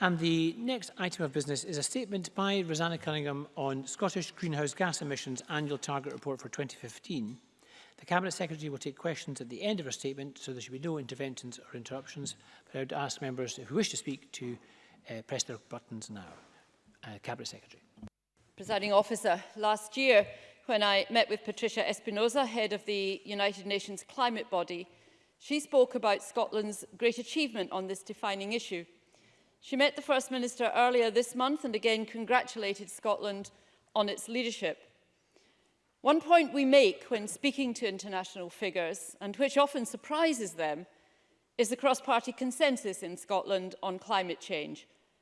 And the next item of business is a statement by Rosanna Cunningham on Scottish Greenhouse Gas Emissions Annual Target Report for 2015. The Cabinet Secretary will take questions at the end of her statement, so there should be no interventions or interruptions. But I would ask members if who wish to speak to uh, press their buttons now. Uh, Cabinet Secretary. Presiding Officer, last year when I met with Patricia Espinosa, head of the United Nations climate body, she spoke about Scotland's great achievement on this defining issue – She met the First Minister earlier this month and again congratulated Scotland on its leadership. One point we make when speaking to international figures, and which often surprises them, is the cross-party consensus in Scotland on climate change,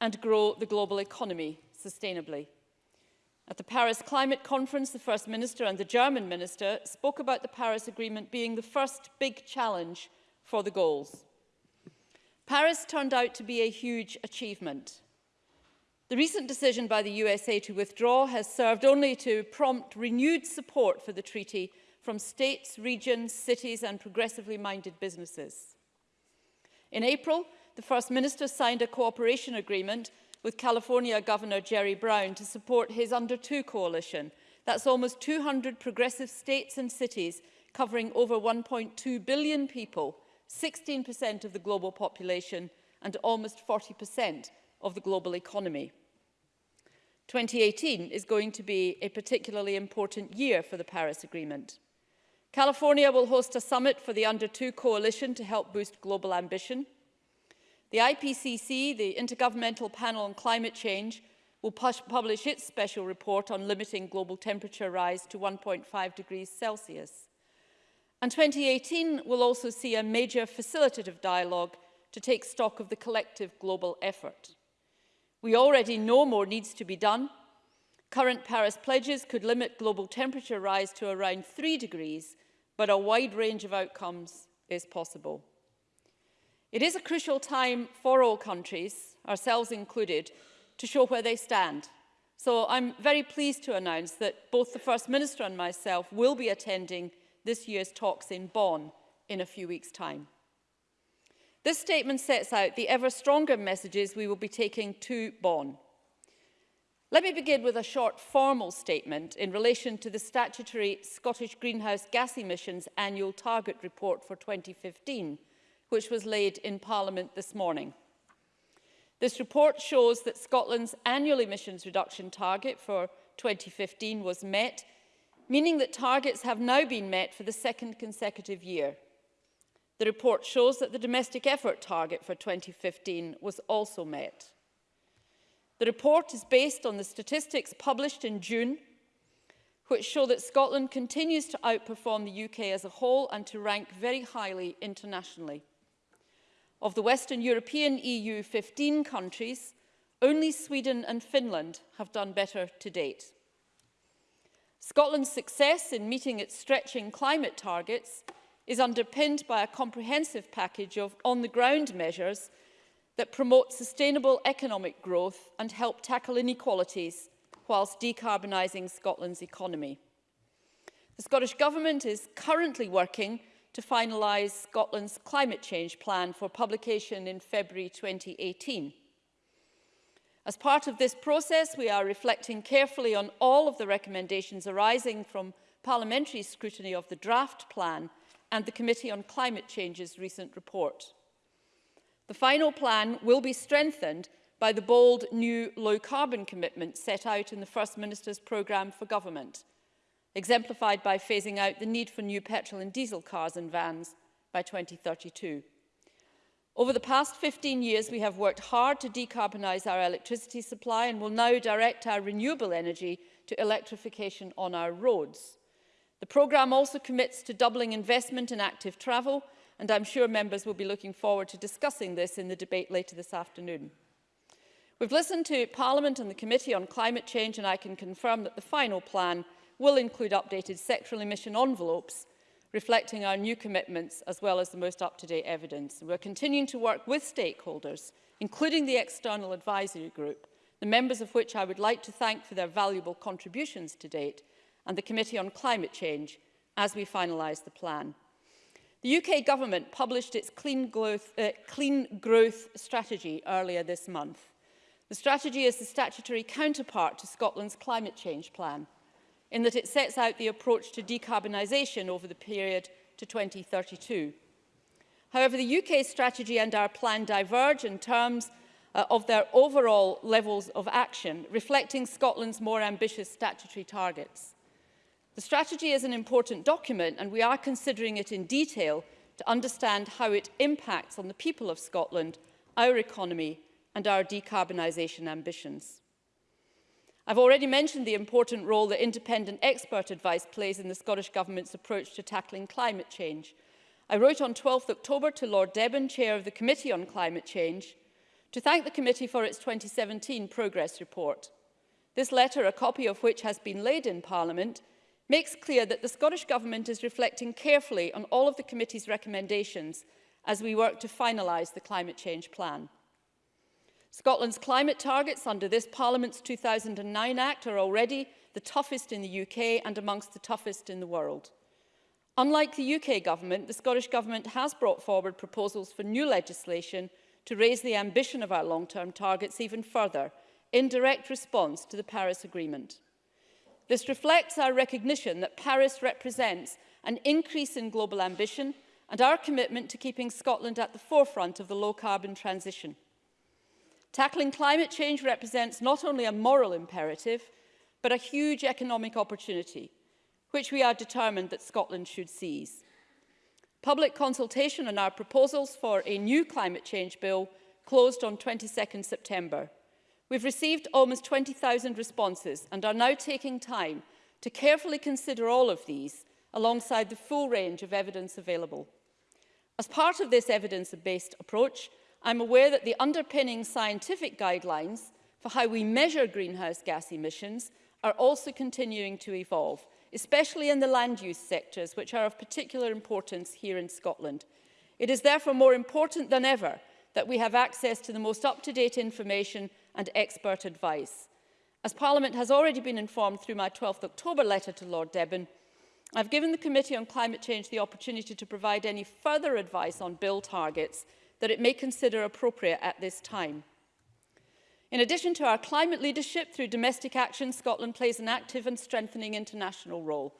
and grow the global economy sustainably. At the Paris Climate Conference, the First Minister and the German Minister spoke about the Paris Agreement being the first big challenge for the goals. Paris turned out to be a huge achievement. The recent decision by the USA to withdraw has served only to prompt renewed support for the treaty from states, regions, cities and progressively minded businesses. In April, the First Minister signed a cooperation agreement with California Governor Jerry Brown to support his Under 2 coalition. That's almost 200 progressive states and cities covering over 1.2 billion people, 16% of the global population and almost 40% of the global economy. 2018 is going to be a particularly important year for the Paris Agreement. California will host a summit for the Under 2 Coalition to help boost global ambition. The IPCC, the Intergovernmental Panel on Climate Change, will publish its special report on limiting global temperature rise to 1.5 degrees Celsius. And 2018 will also see a major facilitative dialogue to take stock of the collective global effort. We already know more needs to be done. Current Paris pledges could limit global temperature rise to around 3 degrees but a wide range of outcomes is possible. It is a crucial time for all countries, ourselves included, to show where they stand. So I'm very pleased to announce that both the First Minister and myself will be attending this year's talks in Bonn in a few weeks' time. This statement sets out the ever stronger messages we will be taking to Bonn. Let me begin with a short formal statement in relation to the statutory Scottish Greenhouse Gas Emissions Annual Target Report for 2015, which was laid in Parliament this morning. This report shows that Scotland's annual emissions reduction target for 2015 was met, meaning that targets have now been met for the second consecutive year. The report shows that the domestic effort target for 2015 was also met. The report is based on the statistics published in June, which show that Scotland continues to outperform the UK as a whole and to rank very highly internationally. Of the Western European EU 15 countries, only Sweden and Finland have done better to date. Scotland's success in meeting its stretching climate targets is underpinned by a comprehensive package of on-the-ground measures that promote sustainable economic growth and help tackle inequalities whilst decarbonising Scotland's economy. The Scottish Government is currently working to finalise Scotland's climate change plan for publication in February 2018. As part of this process, we are reflecting carefully on all of the recommendations arising from parliamentary scrutiny of the draft plan and the Committee on Climate Change's recent report. The final plan will be strengthened by the bold new low-carbon commitment set out in the First Minister's Programme for Government, exemplified by phasing out the need for new petrol and diesel cars and vans by 2032. Over the past 15 years, we have worked hard to decarbonise our electricity supply and will now direct our renewable energy to electrification on our roads. The programme also commits to doubling investment in active travel and I'm sure members will be looking forward to discussing this in the debate later this afternoon. We've listened to Parliament and the Committee on Climate Change and I can confirm that the final plan will include updated sectoral emission envelopes reflecting our new commitments as well as the most up-to-date evidence. And we're continuing to work with stakeholders, including the External Advisory Group, the members of which I would like to thank for their valuable contributions to date, and the Committee on Climate Change as we finalise the plan. The UK government published its clean growth, uh, clean growth strategy earlier this month. The strategy is the statutory counterpart to Scotland's climate change plan in that it sets out the approach to decarbonisation over the period to 2032. However, the UK strategy and our plan diverge in terms uh, of their overall levels of action, reflecting Scotland's more ambitious statutory targets. The strategy is an important document and we are considering it in detail to understand how it impacts on the people of Scotland, our economy and our decarbonisation ambitions. I've already mentioned the important role that independent expert advice plays in the Scottish Government's approach to tackling climate change. I wrote on 12 October to Lord Deben, Chair of the Committee on Climate Change, to thank the committee for its 2017 progress report. This letter, a copy of which has been laid in Parliament, makes clear that the Scottish Government is reflecting carefully on all of the committee's recommendations as we work to finalise the climate change plan. Scotland's climate targets under this Parliament's 2009 Act are already the toughest in the UK and amongst the toughest in the world. Unlike the UK government, the Scottish government has brought forward proposals for new legislation to raise the ambition of our long-term targets even further in direct response to the Paris Agreement. This reflects our recognition that Paris represents an increase in global ambition and our commitment to keeping Scotland at the forefront of the low-carbon transition. Tackling climate change represents not only a moral imperative, but a huge economic opportunity, which we are determined that Scotland should seize. Public consultation on our proposals for a new climate change bill closed on 22 nd September. We've received almost 20,000 responses and are now taking time to carefully consider all of these alongside the full range of evidence available. As part of this evidence-based approach, I'm aware that the underpinning scientific guidelines for how we measure greenhouse gas emissions are also continuing to evolve, especially in the land use sectors, which are of particular importance here in Scotland. It is therefore more important than ever that we have access to the most up-to-date information and expert advice. As Parliament has already been informed through my 12th October letter to Lord Deben, I've given the Committee on Climate Change the opportunity to provide any further advice on bill targets that it may consider appropriate at this time. In addition to our climate leadership through domestic action, Scotland plays an active and strengthening international role.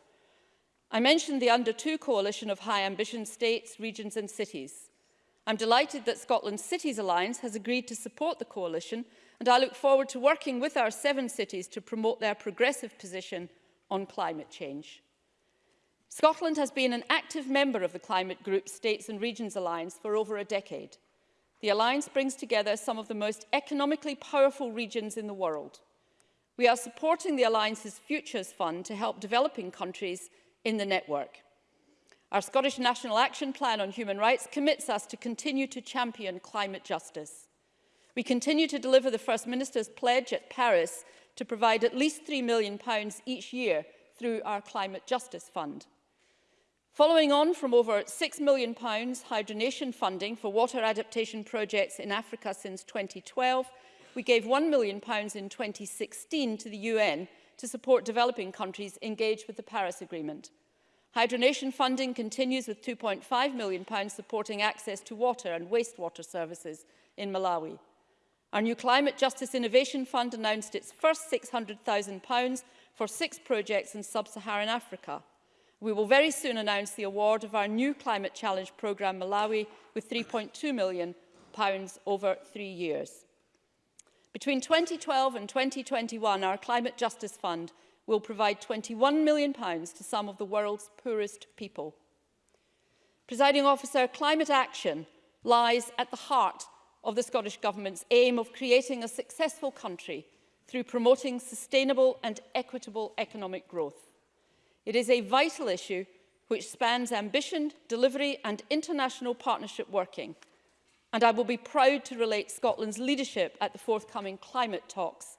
I mentioned the Under 2 coalition of high ambition states, regions and cities. I'm delighted that Scotland's Cities Alliance has agreed to support the coalition and I look forward to working with our seven cities to promote their progressive position on climate change. Scotland has been an active member of the climate group States and Regions Alliance for over a decade. The alliance brings together some of the most economically powerful regions in the world. We are supporting the Alliance's Futures Fund to help developing countries in the network. Our Scottish National Action Plan on Human Rights commits us to continue to champion climate justice. We continue to deliver the First Minister's pledge at Paris to provide at least £3 million pounds each year through our Climate Justice Fund. Following on from over £6 million pounds hydronation funding for water adaptation projects in Africa since 2012, we gave £1 million pounds in 2016 to the UN to support developing countries engaged with the Paris Agreement. Hydronation funding continues with £2.5 million pounds supporting access to water and wastewater services in Malawi. Our new Climate Justice Innovation Fund announced its first £600,000 for six projects in sub-Saharan Africa. We will very soon announce the award of our new Climate Challenge programme Malawi with £3.2 million over three years. Between 2012 and 2021, our Climate Justice Fund will provide £21 million to some of the world's poorest people. Presiding officer, climate action lies at the heart of the Scottish Government's aim of creating a successful country through promoting sustainable and equitable economic growth. It is a vital issue which spans ambition, delivery and international partnership working. And I will be proud to relate Scotland's leadership at the forthcoming climate talks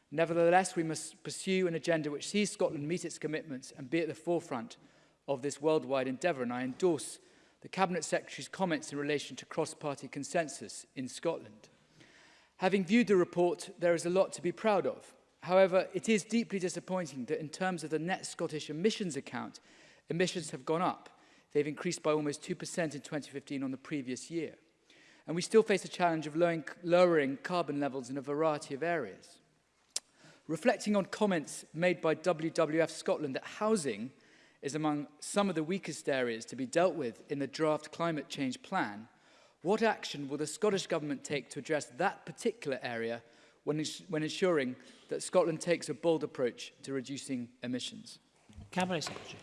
Nevertheless, we must pursue an agenda which sees Scotland meet its commitments and be at the forefront of this worldwide endeavour, and I endorse the Cabinet Secretary's comments in relation to cross-party consensus in Scotland. Having viewed the report, there is a lot to be proud of. However, it is deeply disappointing that in terms of the net Scottish emissions account, emissions have gone up. They've increased by almost 2% in 2015 on the previous year. And we still face the challenge of lowering, carbon levels in a variety of areas. Reflecting on comments made by WWF Scotland that housing is among some of the weakest areas to be dealt with in the draft climate change plan, what action will the Scottish Government take to address that particular area when, when ensuring that Scotland takes a bold approach to reducing emissions? Cabinet Secretary.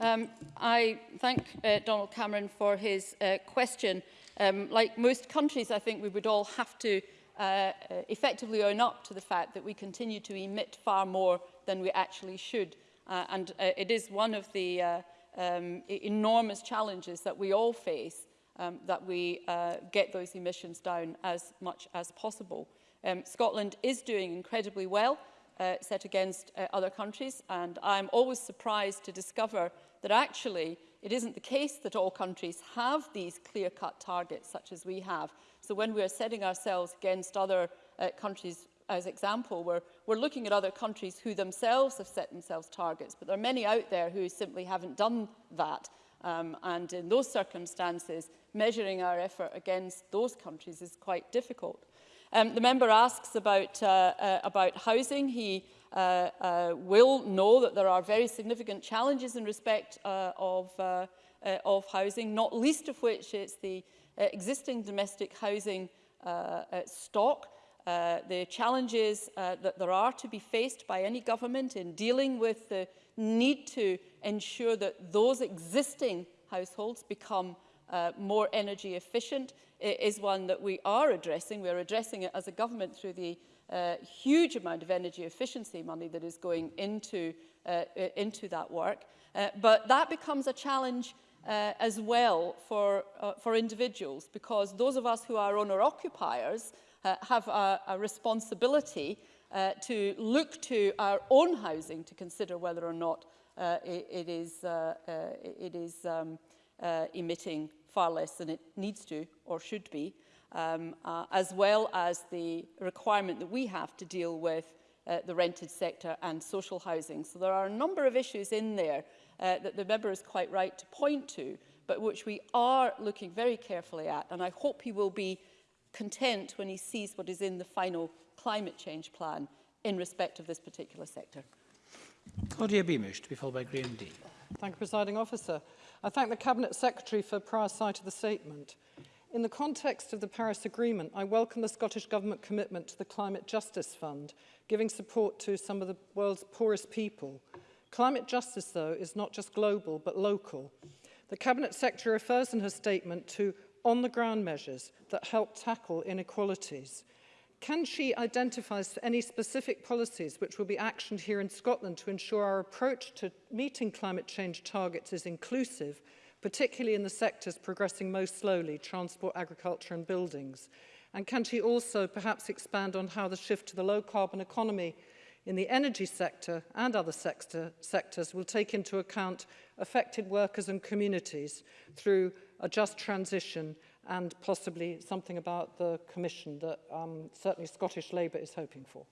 Um, I thank uh, Donald Cameron for his uh, question. Um, like most countries, I think we would all have to uh, uh, effectively own up to the fact that we continue to emit far more than we actually should. Uh, and uh, it is one of the uh, um, e-, enormous challenges that we all face um, that we uh, get those emissions down as much as possible. Um, Scotland is doing incredibly well uh, set against uh, other countries and I'm always surprised to discover that actually it isn't the case that all countries have these clear-cut targets such as we have. So when we are setting ourselves against other uh, countries as example, we're, we're looking at other countries who themselves have set themselves targets, but there are many out there who simply haven't done that. Um, and in those circumstances, measuring our effort against those countries is quite difficult. Um, the member asks about, uh, uh, about housing. He uh, uh, will know that there are very significant challenges in respect uh, of, uh, uh, of housing, not least of which is the uh, existing domestic housing uh, uh stock. Uh, the challenges uh, that there are to be faced by any government in dealing with the need to ensure that those existing households become uh, more energy efficient is one that we are addressing. We're addressing it as a government through the uh, huge amount of energy efficiency money that is going into, uh, into that work. Uh, but that becomes a challenge uh, as well for, uh, for individuals because those of us who are owner-occupiers uh, have a, a responsibility uh, to look to our own housing to consider whether or not uh, it, it is, uh, uh, it is um, uh, emitting far less than it needs to or should be, um, uh, as well as the requirement that we have to deal with uh, the rented sector and social housing. So there are a number of issues in there uh, that the member is quite right to point to, but which we are looking very carefully at. And I hope he will be content when he sees what is in the final climate change plan in respect of this particular sector. Claudia Beamish, to be followed by Graham Dean. Thank you, Presiding Officer. I thank the Cabinet Secretary for prior sight of the statement. In the context of the Paris Agreement, I welcome the Scottish Government commitment to the Climate Justice Fund, giving support to some of the world's poorest people. Climate justice, though, is not just global, but local. The Cabinet Secretary refers in her statement to on-the-ground measures that help tackle inequalities. Can she identify any specific policies which will be actioned here in Scotland to ensure our approach to meeting climate change targets is inclusive, particularly in the sectors progressing most slowly, transport, agriculture and buildings? And can she also perhaps expand on how the shift to the low carbon economy in the energy sector and other sector, sectors will take into account affected workers and communities through a just transition and possibly something about the commission that um, certainly Scottish Labour is hoping for?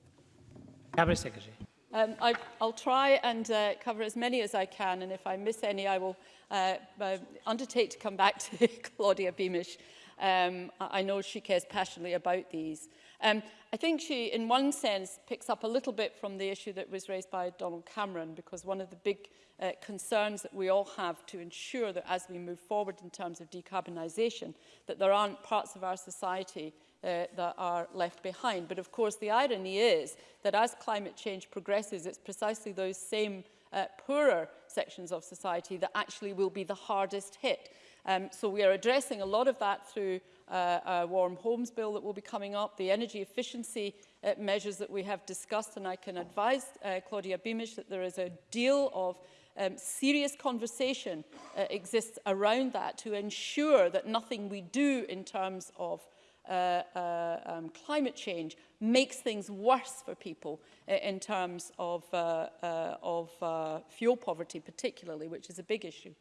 Cabinet Secretary. Um, I, I'll try and uh, cover as many as I can, and if I miss any, I will uh, uh, undertake to come back to Claudia Beamish. Um, I know she cares passionately about these. Um, I think she, in one sense, picks up a little bit from the issue that was raised by Donald Cameron, because one of the big uh, concerns that we all have to ensure that as we move forward in terms of decarbonisation, that there aren't parts of our society uh, that are left behind. But of course, the irony is that as climate change progresses, it's precisely those same uh, poorer sections of society that actually will be the hardest hit. Um, so we are addressing a lot of that through Uh, uh, warm homes bill that will be coming up, the energy efficiency uh, measures that we have discussed, and I can advise uh, Claudia Beamish that there is a deal of um, serious conversation uh, exists around that to ensure that nothing we do in terms of uh, uh, um, climate change makes things worse for people uh, in terms of, uh, uh, of uh, fuel poverty particularly, which is a big issue.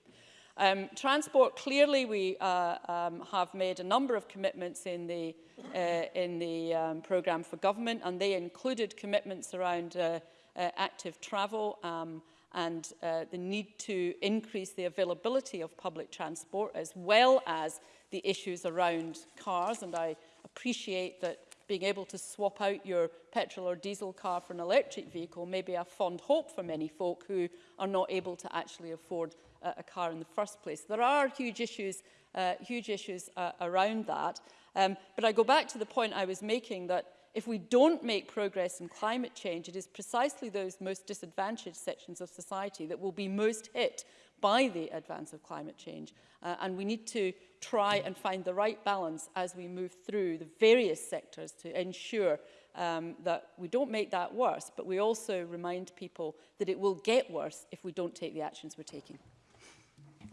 Um, transport, clearly we uh, um, have made a number of commitments in the, uh, in the um, programme for government and they included commitments around uh, uh, active travel um, and uh, the need to increase the availability of public transport as well as the issues around cars and I appreciate that being able to swap out your petrol or diesel car for an electric vehicle may be a fond hope for many folk who are not able to actually afford uh, a car in the first place. There are huge issues, uh, huge issues uh, around that. Um, but I go back to the point I was making that if we don't make progress in climate change, it is precisely those most disadvantaged sections of society that will be most hit by the advance of climate change. Uh, and we need to try and find the right balance as we move through the various sectors to ensure um, that we don't make that worse, but we also remind people that it will get worse if we don't take the actions we're taking.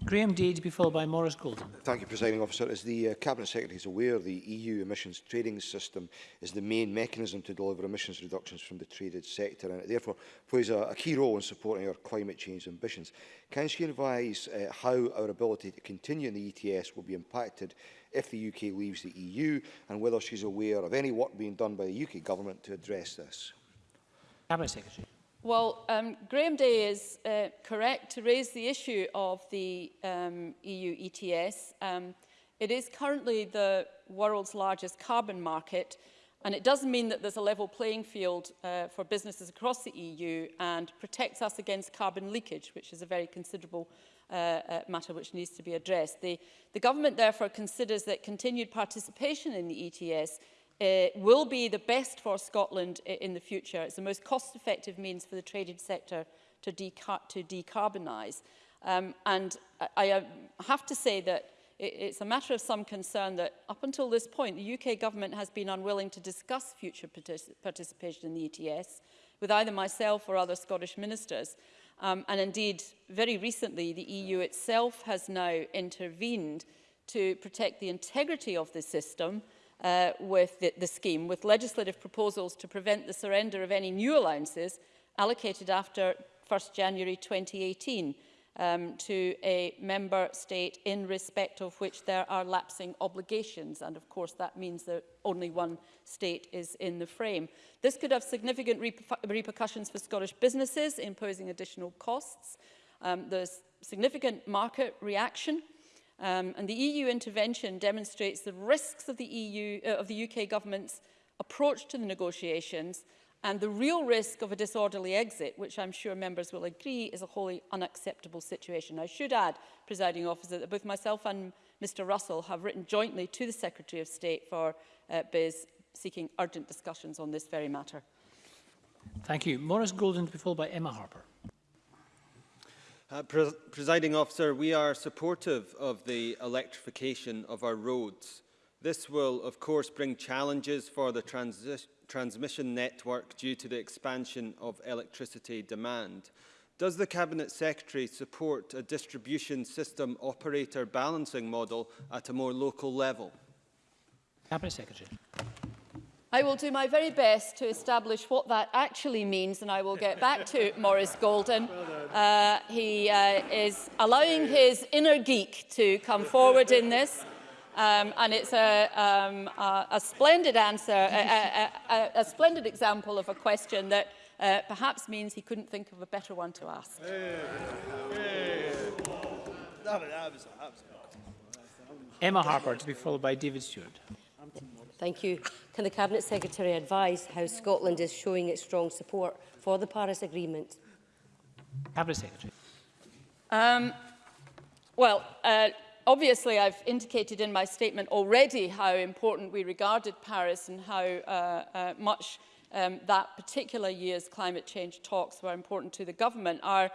Graham Day to be followed by Morris Golden. Thank you, Presiding Officer. As the uh, Cabinet Secretary is aware, the EU emissions trading system is the main mechanism to deliver emissions reductions from the traded sector and it therefore plays a, a key role in supporting our climate change ambitions. Can she advise uh, how our ability to continue in the ETS will be impacted if the UK leaves the EU and whether she's aware of any work being done by the UK Government to address this? Cabinet Secretary. Well, um, Graham Day is uh, correct to raise the issue of the um, EU ETS. Um, it is currently the world's largest carbon market, and it does mean that there's a level playing field uh, for businesses across the EU and protects us against carbon leakage, which is a very considerable uh, uh, matter which needs to be addressed. The, the government therefore considers that continued participation in the ETS uh, will be the best for Scotland in the future. It's the most cost-effective means for the traded sector to, deca to decarbonise. Um, and I, I have to say that it, it's a matter of some concern that up until this point, the UK government has been unwilling to discuss future partic participation in the ETS with either myself or other Scottish ministers. Um, and indeed, very recently, the EU itself has now intervened to protect the integrity of the system uh, with the, the scheme, with legislative proposals to prevent the surrender of any new allowances allocated after 1 st January 2018 um, to a member state in respect of which there are lapsing obligations. And of course, that means that only one state is in the frame. This could have significant repercussions for Scottish businesses, imposing additional costs. Um, there's significant market reaction Um, and the EU intervention demonstrates the risks of the, EU, uh, of the UK government's approach to the negotiations and the real risk of a disorderly exit, which I'm sure members will agree is a wholly unacceptable situation. I should add, presiding officer, that both myself and Mr Russell have written jointly to the Secretary of State for uh, Biz seeking urgent discussions on this very matter. Thank you. Morris Golden to be followed by Emma Harper. Uh, Presiding officer, we are supportive of the electrification of our roads. This will, of course, bring challenges for the transi transmission network due to the expansion of electricity demand. Does the Cabinet Secretary support a distribution system operator balancing model at a more local level? Cabinet Secretary. I will do my very best to establish what that actually means and I will get back to Maurice Golden. Uh, he uh, is allowing his inner geek to come forward in this. Um, and it's a, um, a, a splendid answer, a, a, a, splendid example of a question that uh, perhaps means he couldn't think of a better one to ask. Emma Harper to be followed by David Stewart. Thank you. Can the Cabinet Secretary advise how Scotland is showing its strong support for the Paris Agreement? Cabinet Secretary. Um, well, uh, obviously I've indicated in my statement already how important we regarded Paris and how uh, uh, much um, that particular year's climate change talks were important to the government. Our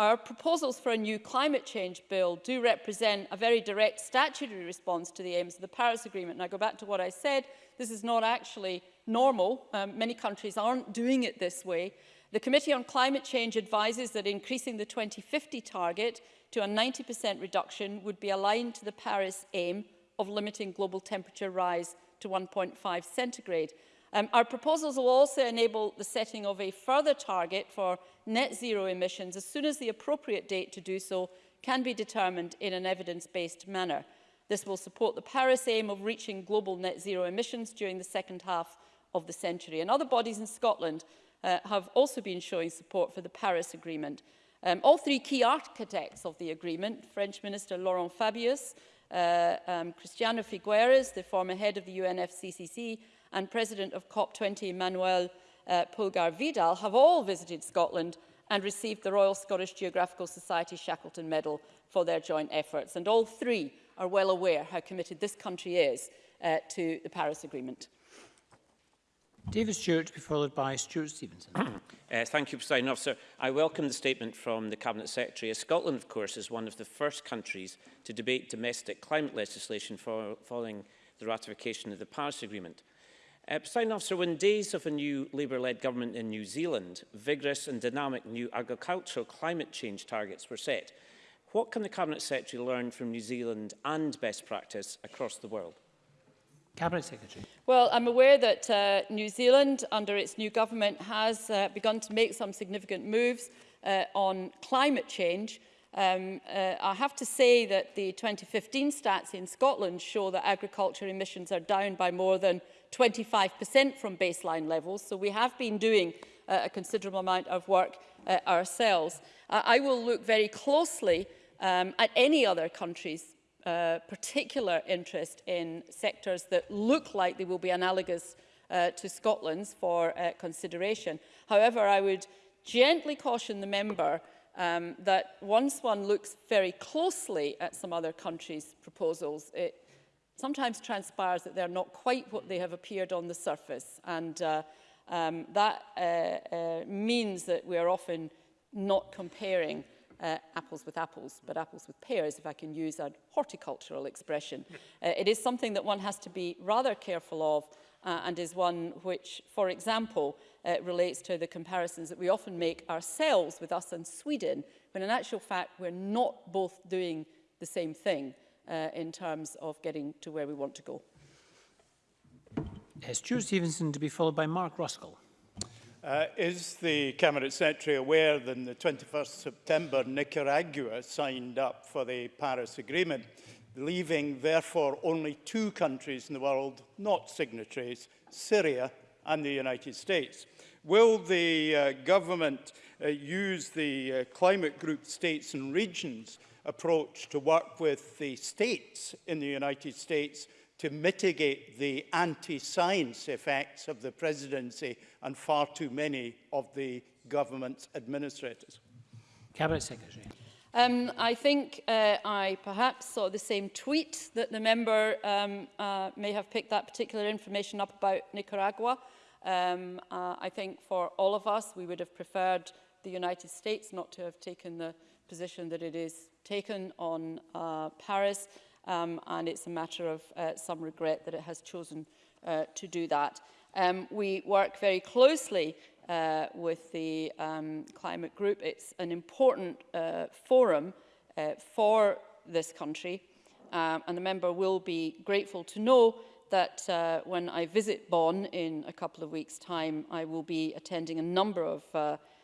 Our proposals for a new climate change bill do represent a very direct statutory response to the aims of the Paris Agreement. And I go back to what I said, this is not actually normal. Um, many countries aren't doing it this way. The Committee on Climate Change advises that increasing the 2050 target to a 90% reduction would be aligned to the Paris aim of limiting global temperature rise to 1.5 centigrade. Um, our proposals will also enable the setting of a further target for net zero emissions as soon as the appropriate date to do so can be determined in an evidence-based manner. This will support the Paris aim of reaching global net zero emissions during the second half of the century. And other bodies in Scotland uh, have also been showing support for the Paris Agreement. Um, all three key architects of the agreement, French Minister Laurent Fabius, uh, um, Cristiano Figueres, the former head of the UNFCCC, and president of COP20, Manuel uh, Pulgar Vidal, have all visited Scotland and received the Royal Scottish Geographical Society Shackleton Medal for their joint efforts. And all three are well aware how committed this country is uh, to the Paris Agreement. David Stewart to be followed by Stuart Stevenson. uh, thank you, President Officer. I welcome the statement from the Cabinet Secretary, as Scotland, of course, is one of the first countries to debate domestic climate legislation for, following the ratification of the Paris Agreement. Uh, eh, President Officer, when days of a new Labour-led government in New Zealand, vigorous and dynamic new agricultural climate change targets were set. What can the Cabinet Secretary learn from New Zealand and best practice across the world? Cabinet Secretary. Well, I'm aware that uh, New Zealand, under its new government, has uh, begun to make some significant moves uh, on climate change. Um, uh, I have to say that the 2015 stats in Scotland show that agriculture emissions are down by more than 25% from baseline levels. So we have been doing uh, a considerable amount of work uh, ourselves. Uh, I will look very closely um, at any other countries uh, particular interest in sectors that look like they will be analogous uh, to Scotland's for uh, consideration. However, I would gently caution the member um, that once one looks very closely at some other countries' proposals, it, sometimes transpires that they're not quite what they have appeared on the surface. And uh, um, that uh, uh, means that we are often not comparing uh, apples with apples, but apples with pears, if I can use a horticultural expression. Hmm. Uh, it is something that one has to be rather careful of uh, and is one which, for example, uh, relates to the comparisons that we often make ourselves with us and Sweden, when in actual fact we're not both doing the same thing. uh, in terms of getting to where we want to go. Stuart Stevenson to be followed by Mark Ruskell. Uh, is the Cabinet Secretary aware that on the 21st September Nicaragua signed up for the Paris Agreement, leaving therefore only two countries in the world not signatories, Syria and the United States? Will the uh, government uh, use the uh, climate group states and regions approach to work with the states in the United States to mitigate the anti-science effects of the presidency and far too many of the government's administrators. Cabinet Secretary. Um, I think uh, I perhaps saw the same tweet that the member um, uh, may have picked that particular information up about Nicaragua. Um, uh, I think for all of us, we would have preferred the United States not to have taken the position that it is taken on uh, Paris, um, and it's a matter of uh, some regret that it has chosen uh, to do that. Um, we work very closely uh, with the um, climate group. It's an important uh, forum uh, for this country, um, and the member will be grateful to know that uh, when I visit Bonn in a couple of weeks' time, I will be attending a number of uh,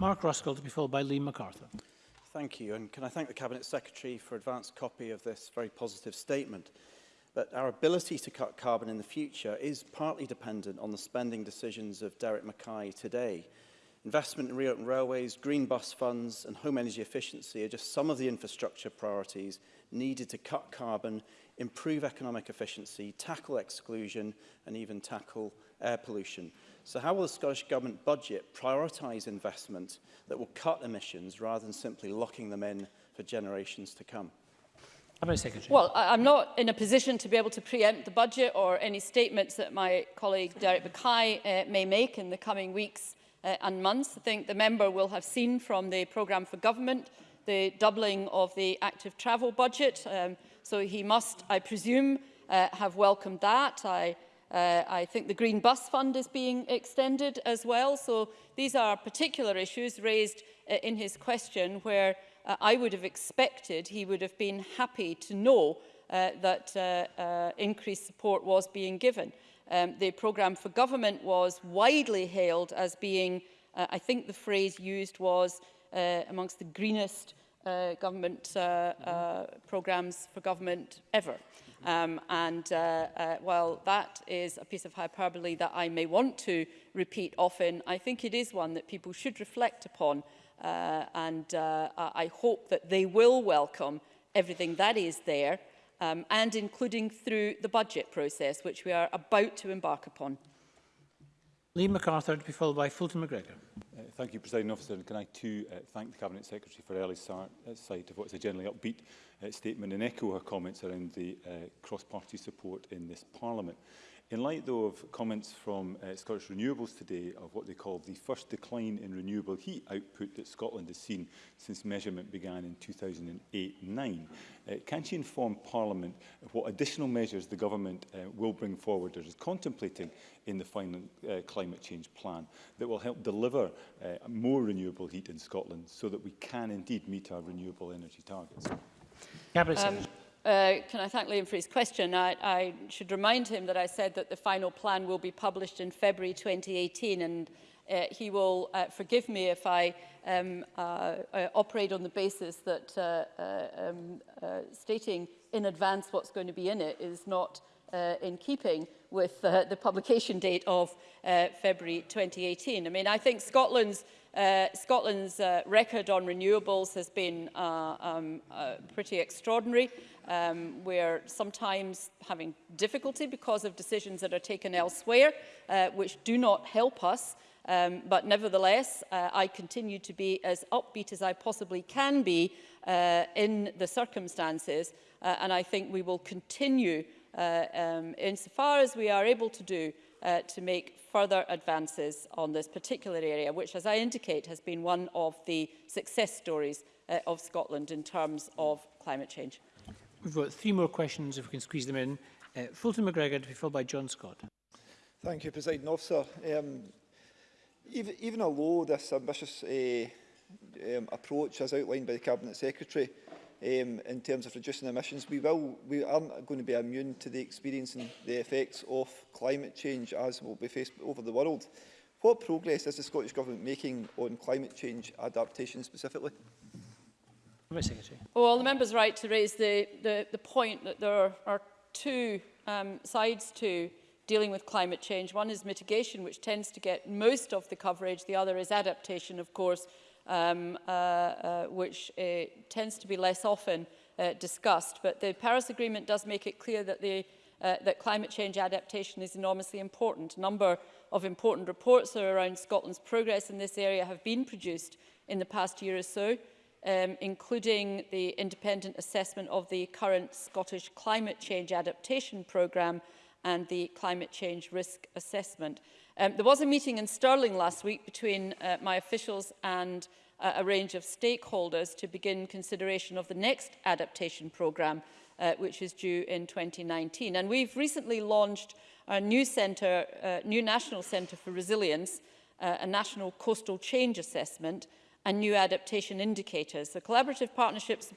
Mark Ruskell to be followed by Liam MacArthur. Thank you, and can I thank the Cabinet Secretary for advance copy of this very positive statement. But our ability to cut carbon in the future is partly dependent on the spending decisions of Derek Mackay today. Investment in reopened railways, green bus funds and home energy efficiency are just some of the infrastructure priorities needed to cut carbon improve economic efficiency, tackle exclusion and even tackle air pollution. So how will the Scottish Government budget prioritise investment that will cut emissions rather than simply locking them in for generations to come? Well, I'm not in a position to be able to preempt the budget or any statements that my colleague Derek Bacay uh, may make in the coming weeks uh, and months. I think the member will have seen from the programme for government the doubling of the active travel budget. Um, so he must, I presume, uh, have welcomed that. I, uh, I think the Green Bus Fund is being extended as well. So these are particular issues raised uh, in his question where uh, I would have expected he would have been happy to know uh, that uh, uh, increased support was being given. Um, the programme for government was widely hailed as being, uh, I think the phrase used was uh, amongst the greenest uh, government uh, uh, mm-hmm. programmes for government ever. Um, and uh, uh, while that is a piece of hyperbole that I may want to repeat often, I think it is one that people should reflect upon. Uh, and uh, I hope that they will welcome everything that is there, um, and including through the budget process, which we are about to embark upon. Lee MacArthur to be followed by Fulton McGregor thank you, President Officer. And can I too uh, thank the Cabinet Secretary for early start, uh, sight of what is a generally upbeat uh, statement and echo her comments around the uh, cross-party support in this Parliament. In light, though, of comments from uh, Scottish Renewables today of what they call the first decline in renewable heat output that Scotland has seen since measurement began in 2008-9, uh, can she inform Parliament of what additional measures the government uh, will bring forward or is contemplating in the final uh, climate change plan that will help deliver uh, more renewable heat in Scotland so that we can indeed meet our renewable energy targets? um, Uh, can I thank Liam for his question? I, I should remind him that I said that the final plan will be published in February 2018 and uh, he will uh, forgive me if I um, uh, uh, operate on the basis that uh, uh, um, uh, stating in advance what's going to be in it is not uh, in keeping with uh, the publication date of uh, February 2018. I mean, I think Scotland's, uh, Scotland's uh, record on renewables has been uh, um, uh, pretty extraordinary. um, we're sometimes having difficulty because of decisions that are taken elsewhere, uh, which do not help us. Um, but nevertheless, uh, I continue to be as upbeat as I possibly can be uh, in the circumstances. Uh, and I think we will continue uh, um, insofar as we are able to do uh, to make further advances on this particular area, which, as I indicate, has been one of the success stories uh, of Scotland in terms of climate change. We've got three more questions, if we can squeeze them in. Uh, Fulton McGregor to be followed by John Scott. Thank you, President Officer. Um, even, even although this ambitious uh, um, approach, as outlined by the Cabinet Secretary, um, in terms of reducing emissions, we, will, we aren't going to be immune to the experience and the effects of climate change as will be faced over the world. What progress is the Scottish Government making on climate change adaptation specifically? Cabinet Secretary. Well, the member's right to raise the, the, the point that there are two um, sides to dealing with climate change. One is mitigation, which tends to get most of the coverage. The other is adaptation, of course, um, uh, uh, which uh, tends to be less often uh, discussed. But the Paris Agreement does make it clear that, the, uh, that climate change adaptation is enormously important. A number of important reports around Scotland's progress in this area have been produced in the past year or so. um, including the independent assessment of the current Scottish Climate Change Adaptation Programme and the Climate Change Risk Assessment. Um, there was a meeting in Stirling last week between uh, my officials and uh, a range of stakeholders to begin consideration of the next adaptation programme, uh, which is due in 2019. And we've recently launched a new, centre, uh, new National Centre for Resilience, uh, a national coastal change assessment, and new adaptation indicators. The collaborative partnerships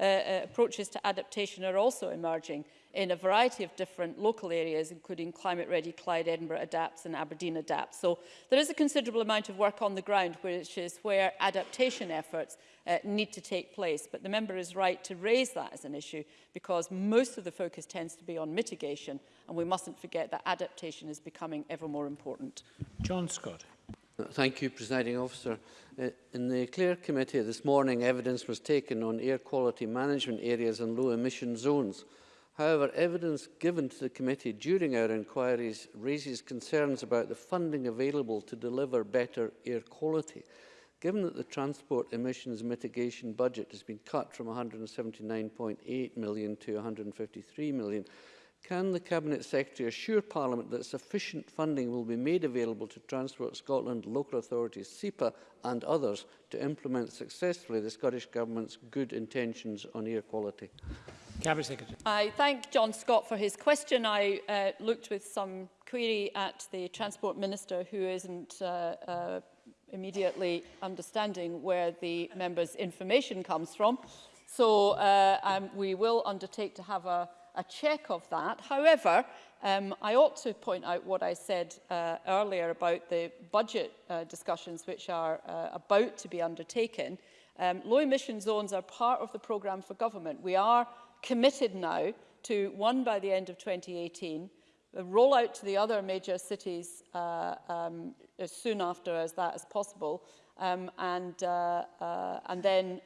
uh, uh, approaches to adaptation are also emerging in a variety of different local areas, including Climate Ready Clyde, Edinburgh Adapts and Aberdeen Adapts. So there is a considerable amount of work on the ground, which is where adaptation efforts uh, need to take place. But the member is right to raise that as an issue because most of the focus tends to be on mitigation and we mustn't forget that adaptation is becoming ever more important. John Scott. Thank you, Presiding Officer. Uh, in the CLEAR Committee this morning, evidence was taken on air quality management areas and low emission zones. However, evidence given to the committee during our inquiries raises concerns about the funding available to deliver better air quality. Given that the transport emissions mitigation budget has been cut from 179.8 million to 153 million, Can the Cabinet Secretary assure Parliament that sufficient funding will be made available to Transport Scotland, local authorities, SEPA and others to implement successfully the Scottish Government's good intentions on air quality? Cabinet Secretary. I thank John Scott for his question. I uh, looked with some query at the Transport Minister who isn't uh, uh, immediately understanding where the member's information comes from. So uh, um, we will undertake to have a a check of that. However, um, I ought to point out what I said uh, earlier about the budget uh, discussions which are uh, about to be undertaken. Um, low emission zones are part of the programme for government. We are committed now to one by the end of 2018, the rollout to the other major cities uh, um, as soon after as that as possible, um, and, uh, uh, and then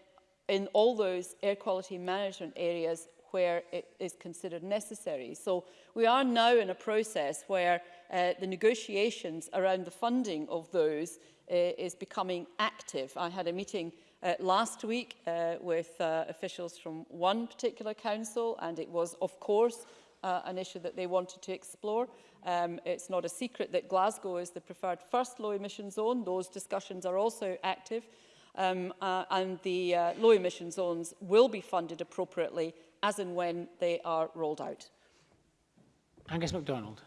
in all those air quality management areas where it is considered necessary. So we are now in a process where uh, the negotiations around the funding of those uh, is becoming active. I had a meeting uh, last week uh, with uh, officials from one particular council and it was of course uh, an issue that they wanted to explore. Um, it's not a secret that Glasgow is the preferred first low emission zone. Those discussions are also active. Um, uh, and the uh, low emission zones will be funded appropriately as and when they are rolled out. Angus MacDonald.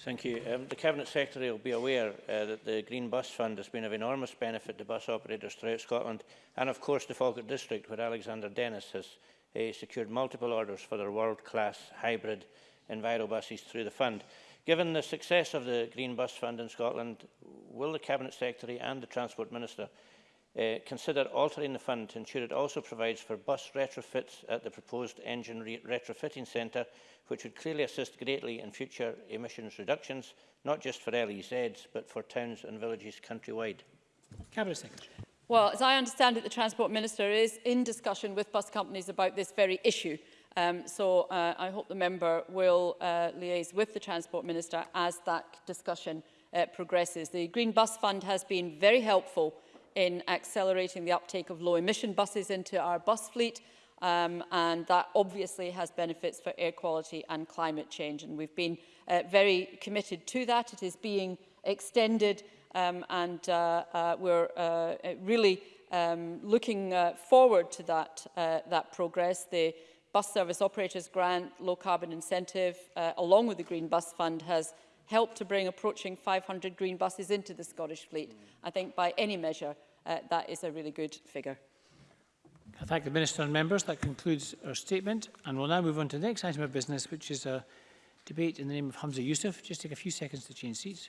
Thank you. Um, the Cabinet Secretary will be aware uh, that the Green Bus Fund has been of enormous benefit to bus operators throughout Scotland and of course the Falkirk District where Alexander Dennis has uh, secured multiple orders for their world-class hybrid enviro buses through the fund. Given the success of the Green Bus Fund in Scotland, will the Cabinet Secretary and the Transport Minister Uh, consider altering the fund to ensure it also provides for bus retrofits at the proposed engine re retrofitting centre, which would clearly assist greatly in future emissions reductions, not just for LEZs, but for towns and villages countrywide. Cabinet Secretary. Well, as I understand it, the Transport Minister is in discussion with bus companies about this very issue. Um, so uh, I hope the member will uh, liaise with the Transport Minister as that discussion uh, progresses. The Green Bus Fund has been very helpful in accelerating the uptake of low-emission buses into our bus fleet, um, and that obviously has benefits for air quality and climate change. And we've been uh, very committed to that. It is being extended, um, and uh, uh, we're uh, really um, looking uh, forward to that, uh, that progress. The Bus Service Operators Grant Low Carbon Incentive, uh, along with the Green Bus Fund, has helped to bring approaching 500 green buses into the Scottish fleet. Mm. I think by any measure, uh, that is a really good figure. I thank the Minister and members. That concludes our statement and we'll now move on to the next item of business which is a debate in the name of Hamza Youssef. Just take a few seconds to change seats.